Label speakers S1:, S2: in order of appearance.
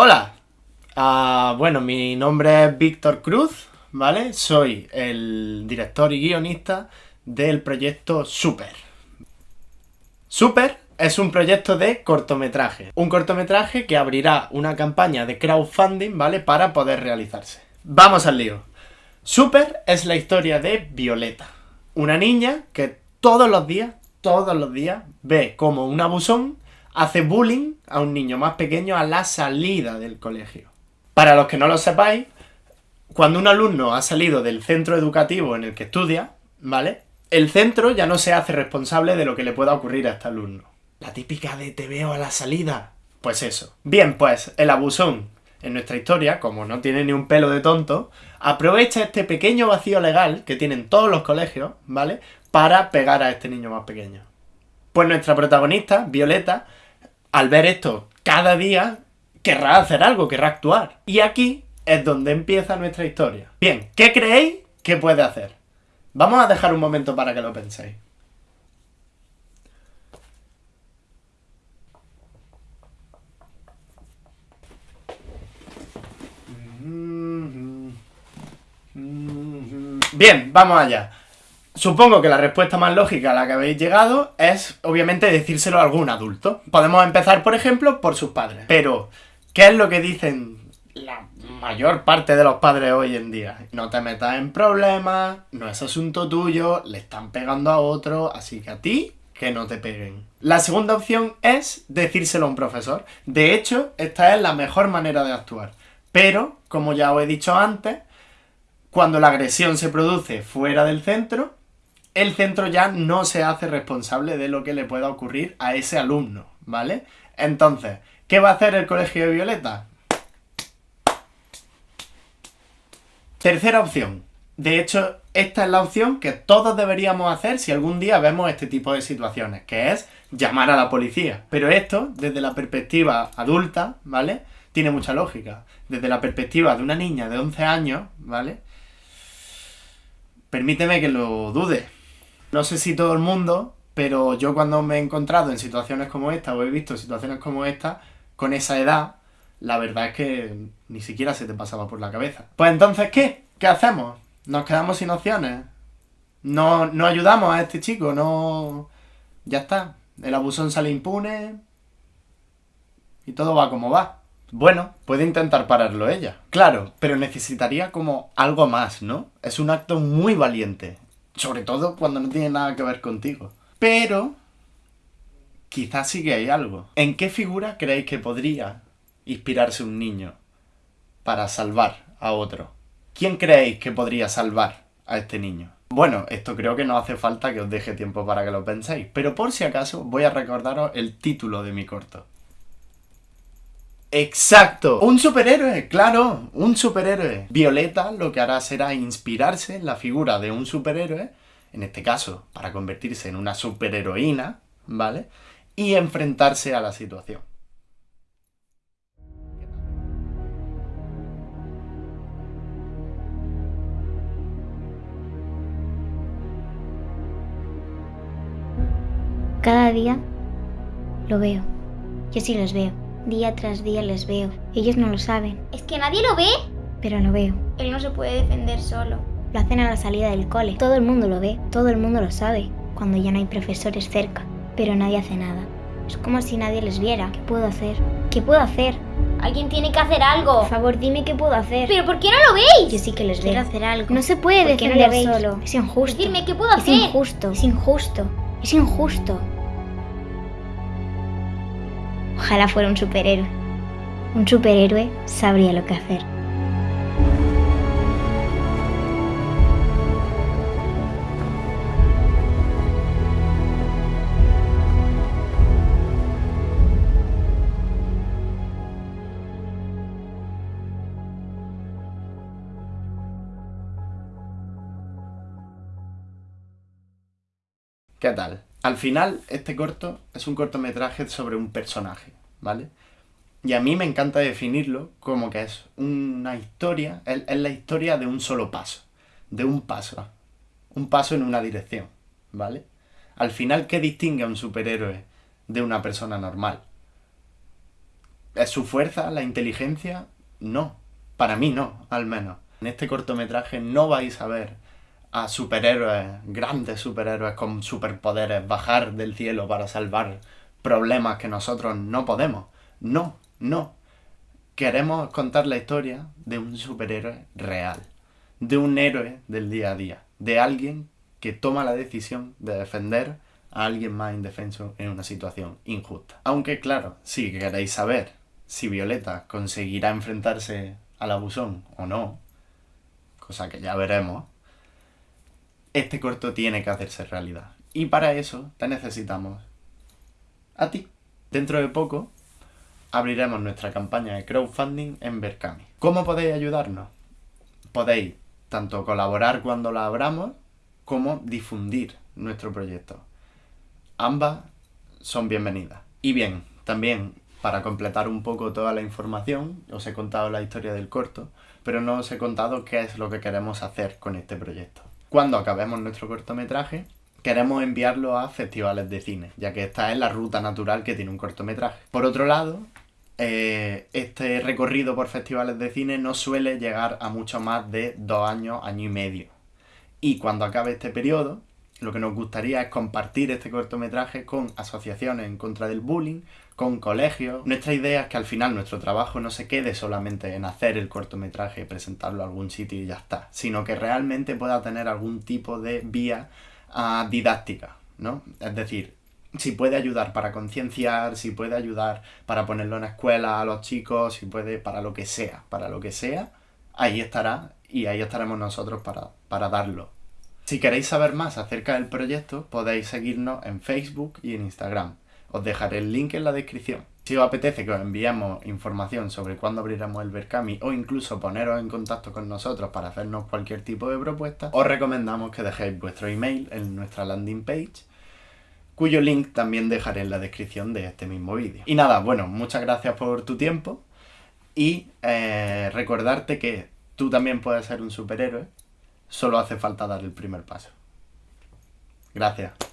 S1: Hola, Ah, bueno, mi nombre es Víctor Cruz, ¿vale? Soy el director y guionista del proyecto Super. Super es un proyecto de cortometraje. Un cortometraje que abrirá una campaña de crowdfunding, ¿vale? Para poder realizarse. Vamos al lío. Super es la historia de Violeta. Una niña que todos los días, todos los días, ve como un abusón hace bullying a un niño más pequeño a la salida del colegio. Para los que no lo sepáis, cuando un alumno ha salido del centro educativo en el que estudia, ¿vale? El centro ya no se hace responsable de lo que le pueda ocurrir a este alumno. La típica de te veo a la salida. Pues eso. Bien, pues el abusón en nuestra historia, como no tiene ni un pelo de tonto, aprovecha este pequeño vacío legal que tienen todos los colegios, ¿vale? Para pegar a este niño más pequeño. Pues nuestra protagonista, Violeta, al ver esto cada día, querrá hacer algo, querrá actuar. Y aquí es donde empieza nuestra historia. Bien, ¿qué creéis que puede hacer? Vamos a dejar un momento para que lo penséis. Bien, vamos allá. Supongo que la respuesta más lógica a la que habéis llegado es, obviamente, decírselo a algún adulto. Podemos empezar, por ejemplo, por sus padres. Pero, ¿Qué es lo que dicen la mayor parte de los padres hoy en día? No te metas en problemas, no es asunto tuyo, le están pegando a otro, así que a ti que no te peguen. La segunda opción es decírselo a un profesor. De hecho, esta es la mejor manera de actuar. Pero, como ya os he dicho antes, cuando la agresión se produce fuera del centro, el centro ya no se hace responsable de lo que le pueda ocurrir a ese alumno, ¿vale? Entonces, ¿Qué va a hacer el Colegio de Violeta? Tercera opción. De hecho, esta es la opción que todos deberíamos hacer si algún día vemos este tipo de situaciones, que es llamar a la policía. Pero esto, desde la perspectiva adulta, ¿vale? Tiene mucha lógica. Desde la perspectiva de una niña de 11 años, ¿vale? Permíteme que lo dude. No sé si todo el mundo, pero yo cuando me he encontrado en situaciones como esta, o he visto situaciones como esta, con esa edad, la verdad es que ni siquiera se te pasaba por la cabeza. Pues entonces, ¿qué? ¿Qué hacemos? ¿Nos quedamos sin opciones? ¿No, no ayudamos a este chico? ¿No...? Ya está. El abusón sale impune... Y todo va como va. Bueno, puede intentar pararlo ella. Claro, pero necesitaría como algo más, ¿no? Es un acto muy valiente. Sobre todo cuando no tiene nada que ver contigo. Pero quizás sí que hay algo. ¿En qué figura creéis que podría inspirarse un niño para salvar a otro? ¿Quién creéis que podría salvar a este niño? Bueno, esto creo que no hace falta que os deje tiempo para que lo penséis, pero por si acaso voy a recordaros el título de mi corto. ¡Exacto! ¡Un superhéroe! ¡Claro! ¡Un superhéroe! Violeta lo que hará será inspirarse en la figura de un superhéroe, en este caso, para convertirse en una superheroína, ¿vale? y enfrentarse a la situación.
S2: Cada día lo veo. Yo sí los veo. Día tras día les veo. Ellos no lo saben.
S3: ¿Es que nadie lo ve?
S2: Pero lo veo.
S3: Él no se puede defender solo.
S2: Lo hacen a la salida del cole. Todo el mundo lo ve. Todo el mundo lo sabe. Cuando ya no hay profesores cerca pero nadie hace nada. Es como si nadie les viera. ¿Qué puedo hacer? ¿Qué puedo hacer?
S3: Alguien tiene que hacer algo.
S2: Por favor, dime qué puedo hacer.
S3: ¿Pero por qué no lo veis?
S2: Yo sí que les
S3: Quiero
S2: veo.
S3: hacer algo.
S2: No se puede
S3: ¿Por qué no
S2: defender
S3: veis?
S2: solo. Es injusto.
S3: Decidme qué puedo
S2: es
S3: hacer.
S2: injusto. Es injusto. Es injusto. Ojalá fuera un superhéroe. Un superhéroe sabría lo que hacer.
S1: ¿Qué tal? Al final, este corto es un cortometraje sobre un personaje, ¿vale? Y a mí me encanta definirlo como que es una historia, es, la historia de un solo paso, de un paso, un paso en una dirección, ¿vale? Al final, ¿qué distingue a un superhéroe de una persona normal? ¿Es su fuerza, la inteligencia? No. Para mí no, al menos. En este cortometraje no vais a ver a superhéroes, grandes superhéroes con superpoderes, bajar del cielo para salvar problemas que nosotros no podemos. No, no. Queremos contar la historia de un superhéroe real, de un héroe del día a día, de alguien que toma la decisión de defender a alguien más indefenso en una situación injusta. Aunque claro, si queréis saber si Violeta conseguirá enfrentarse al abusón o no, cosa que ya veremos, este corto tiene que hacerse realidad. Y para eso te necesitamos a ti. Dentro de poco abriremos nuestra campaña de crowdfunding en Berkami. ¿Cómo podéis ayudarnos? Podéis tanto colaborar cuando la abramos como difundir nuestro proyecto. Ambas son bienvenidas. Y bien, también para completar un poco toda la información, os he contado la historia del corto, pero no os he contado qué es lo que queremos hacer con este proyecto. Cuando acabemos nuestro cortometraje, queremos enviarlo a festivales de cine, ya que esta es la ruta natural que tiene un cortometraje. Por otro lado, eh, este recorrido por festivales de cine no suele llegar a mucho más de dos años, año y medio. Y cuando acabe este periodo, lo que nos gustaría es compartir este cortometraje con asociaciones en contra del bullying, con colegios. Nuestra idea es que al final nuestro trabajo no se quede solamente en hacer el cortometraje presentarlo a algún sitio y ya está, sino que realmente pueda tener algún tipo de vía uh, didáctica, ¿no? Es decir, si puede ayudar para concienciar, si puede ayudar para ponerlo en escuela a los chicos, si puede para lo que sea, para lo que sea, ahí estará y ahí estaremos nosotros para, para darlo. Si queréis saber más acerca del proyecto, podéis seguirnos en Facebook y en Instagram. Os dejaré el link en la descripción. Si os apetece que os enviemos información sobre cuándo abriremos el Berkami o incluso poneros en contacto con nosotros para hacernos cualquier tipo de propuesta, os recomendamos que dejéis vuestro email en nuestra landing page cuyo link también dejaré en la descripción de este mismo vídeo. Y nada, bueno, muchas gracias por tu tiempo y eh, recordarte que tú también puedes ser un superhéroe, solo hace falta dar el primer paso. Gracias.